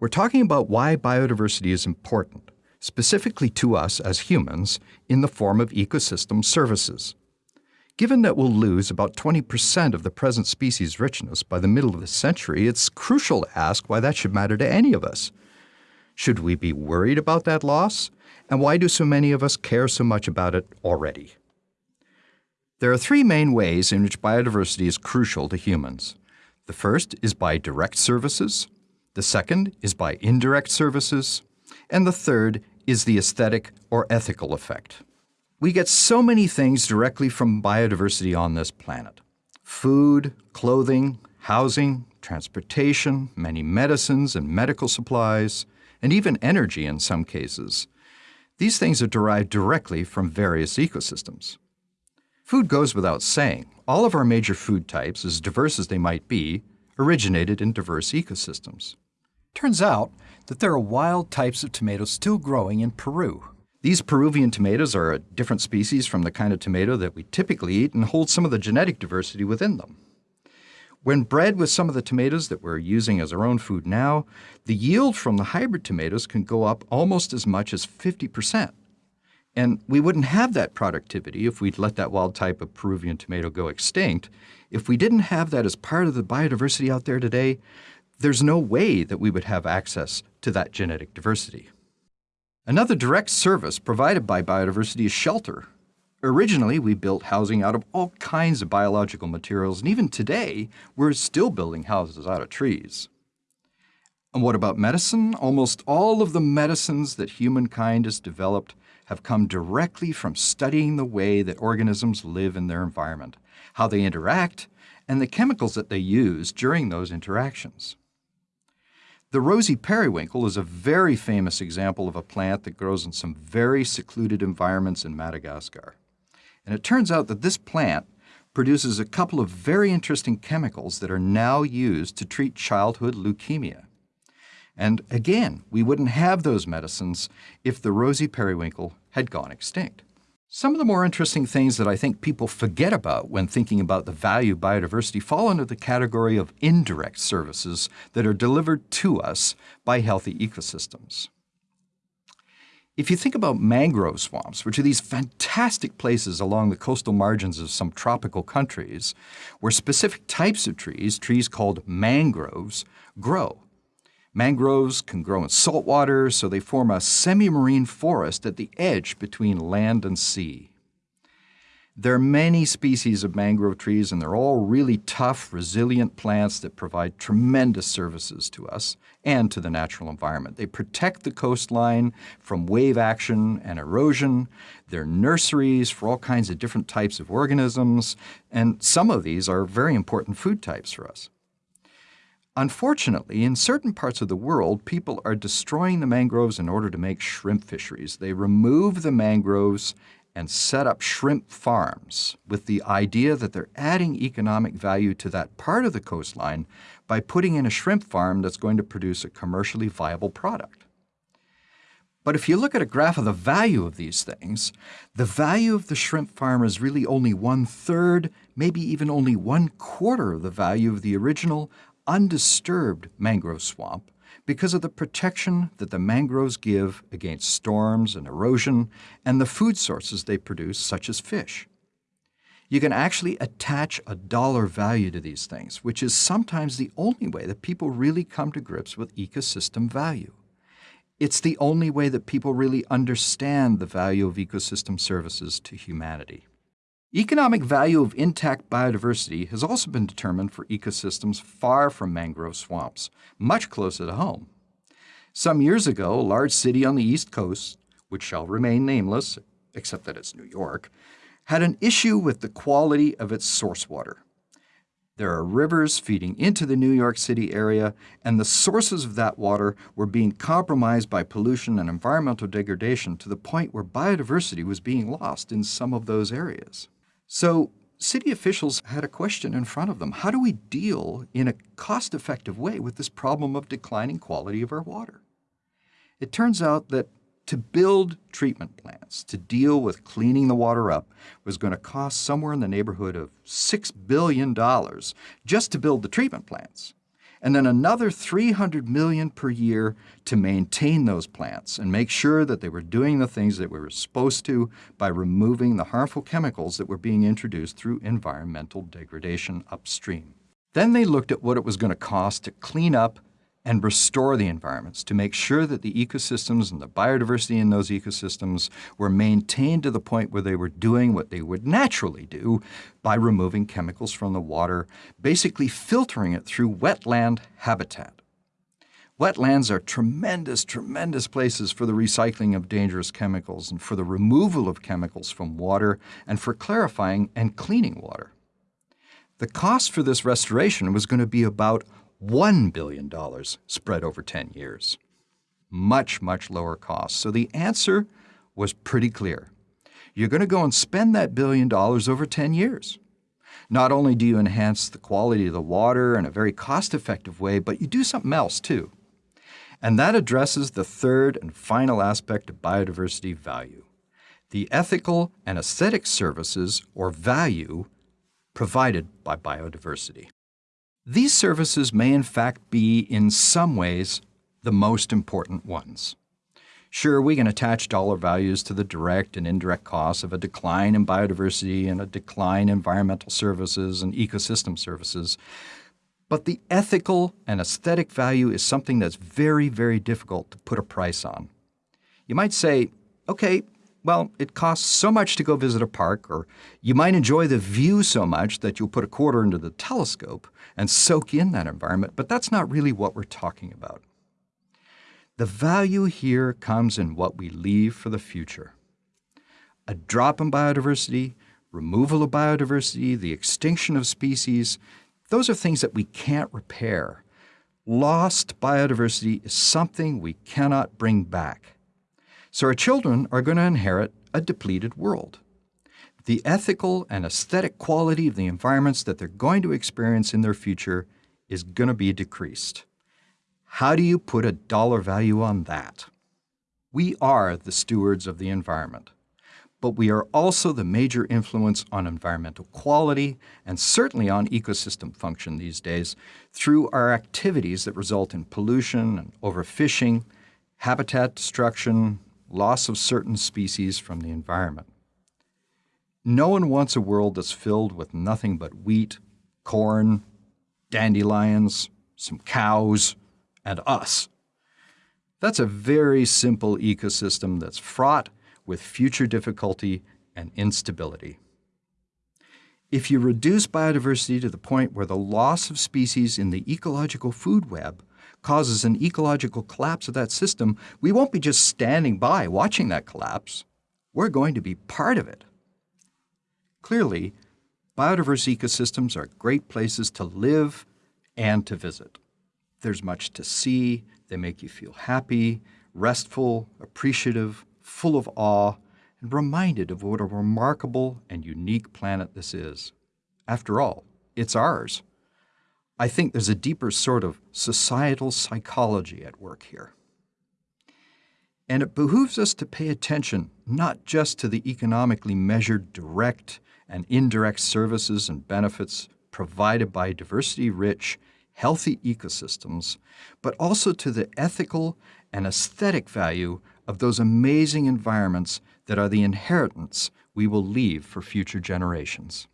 We're talking about why biodiversity is important, specifically to us as humans, in the form of ecosystem services. Given that we'll lose about 20% of the present species richness by the middle of the century, it's crucial to ask why that should matter to any of us. Should we be worried about that loss? And why do so many of us care so much about it already? There are three main ways in which biodiversity is crucial to humans. The first is by direct services, the second is by indirect services, and the third is the aesthetic or ethical effect. We get so many things directly from biodiversity on this planet. Food, clothing, housing, transportation, many medicines and medical supplies, and even energy in some cases. These things are derived directly from various ecosystems. Food goes without saying. All of our major food types, as diverse as they might be, originated in diverse ecosystems. Turns out that there are wild types of tomatoes still growing in Peru. These Peruvian tomatoes are a different species from the kind of tomato that we typically eat and hold some of the genetic diversity within them. When bred with some of the tomatoes that we're using as our own food now, the yield from the hybrid tomatoes can go up almost as much as 50%. And we wouldn't have that productivity if we'd let that wild type of Peruvian tomato go extinct. If we didn't have that as part of the biodiversity out there today, there's no way that we would have access to that genetic diversity. Another direct service provided by biodiversity is shelter. Originally, we built housing out of all kinds of biological materials, and even today, we're still building houses out of trees. And what about medicine? Almost all of the medicines that humankind has developed have come directly from studying the way that organisms live in their environment, how they interact, and the chemicals that they use during those interactions. The rosy periwinkle is a very famous example of a plant that grows in some very secluded environments in Madagascar. And it turns out that this plant produces a couple of very interesting chemicals that are now used to treat childhood leukemia. And again, we wouldn't have those medicines if the rosy periwinkle had gone extinct. Some of the more interesting things that I think people forget about when thinking about the value of biodiversity fall under the category of indirect services that are delivered to us by healthy ecosystems. If you think about mangrove swamps, which are these fantastic places along the coastal margins of some tropical countries, where specific types of trees, trees called mangroves, grow, Mangroves can grow in salt water, so they form a semi-marine forest at the edge between land and sea. There are many species of mangrove trees, and they're all really tough, resilient plants that provide tremendous services to us and to the natural environment. They protect the coastline from wave action and erosion. They're nurseries for all kinds of different types of organisms, and some of these are very important food types for us. Unfortunately, in certain parts of the world, people are destroying the mangroves in order to make shrimp fisheries. They remove the mangroves and set up shrimp farms with the idea that they're adding economic value to that part of the coastline by putting in a shrimp farm that's going to produce a commercially viable product. But if you look at a graph of the value of these things, the value of the shrimp farm is really only one third, maybe even only one quarter of the value of the original undisturbed mangrove swamp because of the protection that the mangroves give against storms and erosion and the food sources they produce, such as fish. You can actually attach a dollar value to these things, which is sometimes the only way that people really come to grips with ecosystem value. It's the only way that people really understand the value of ecosystem services to humanity. Economic value of intact biodiversity has also been determined for ecosystems far from mangrove swamps, much closer to home. Some years ago, a large city on the East Coast, which shall remain nameless, except that it's New York, had an issue with the quality of its source water. There are rivers feeding into the New York City area, and the sources of that water were being compromised by pollution and environmental degradation to the point where biodiversity was being lost in some of those areas. So city officials had a question in front of them. How do we deal in a cost-effective way with this problem of declining quality of our water? It turns out that to build treatment plants to deal with cleaning the water up was going to cost somewhere in the neighborhood of $6 billion just to build the treatment plants. And then another 300 million per year to maintain those plants and make sure that they were doing the things that we were supposed to by removing the harmful chemicals that were being introduced through environmental degradation upstream. Then they looked at what it was going to cost to clean up and restore the environments to make sure that the ecosystems and the biodiversity in those ecosystems were maintained to the point where they were doing what they would naturally do by removing chemicals from the water, basically filtering it through wetland habitat. Wetlands are tremendous, tremendous places for the recycling of dangerous chemicals and for the removal of chemicals from water and for clarifying and cleaning water. The cost for this restoration was going to be about $1 billion spread over 10 years. Much, much lower cost. So the answer was pretty clear. You're going to go and spend that billion dollars over 10 years. Not only do you enhance the quality of the water in a very cost-effective way, but you do something else too. And that addresses the third and final aspect of biodiversity value, the ethical and aesthetic services or value provided by biodiversity. These services may in fact be, in some ways, the most important ones. Sure, we can attach dollar values to the direct and indirect costs of a decline in biodiversity and a decline in environmental services and ecosystem services, but the ethical and aesthetic value is something that's very, very difficult to put a price on. You might say, okay, well, it costs so much to go visit a park, or you might enjoy the view so much that you'll put a quarter into the telescope and soak in that environment, but that's not really what we're talking about. The value here comes in what we leave for the future. A drop in biodiversity, removal of biodiversity, the extinction of species, those are things that we can't repair. Lost biodiversity is something we cannot bring back. So our children are going to inherit a depleted world. The ethical and aesthetic quality of the environments that they're going to experience in their future is going to be decreased. How do you put a dollar value on that? We are the stewards of the environment, but we are also the major influence on environmental quality and certainly on ecosystem function these days through our activities that result in pollution and overfishing, habitat destruction, loss of certain species from the environment. No one wants a world that's filled with nothing but wheat, corn, dandelions, some cows, and us. That's a very simple ecosystem that's fraught with future difficulty and instability. If you reduce biodiversity to the point where the loss of species in the ecological food web causes an ecological collapse of that system, we won't be just standing by watching that collapse. We're going to be part of it. Clearly, biodiverse ecosystems are great places to live and to visit. There's much to see, they make you feel happy, restful, appreciative, full of awe, and reminded of what a remarkable and unique planet this is. After all, it's ours. I think there's a deeper sort of societal psychology at work here. And it behooves us to pay attention not just to the economically measured direct and indirect services and benefits provided by diversity-rich, healthy ecosystems, but also to the ethical and aesthetic value of those amazing environments that are the inheritance we will leave for future generations.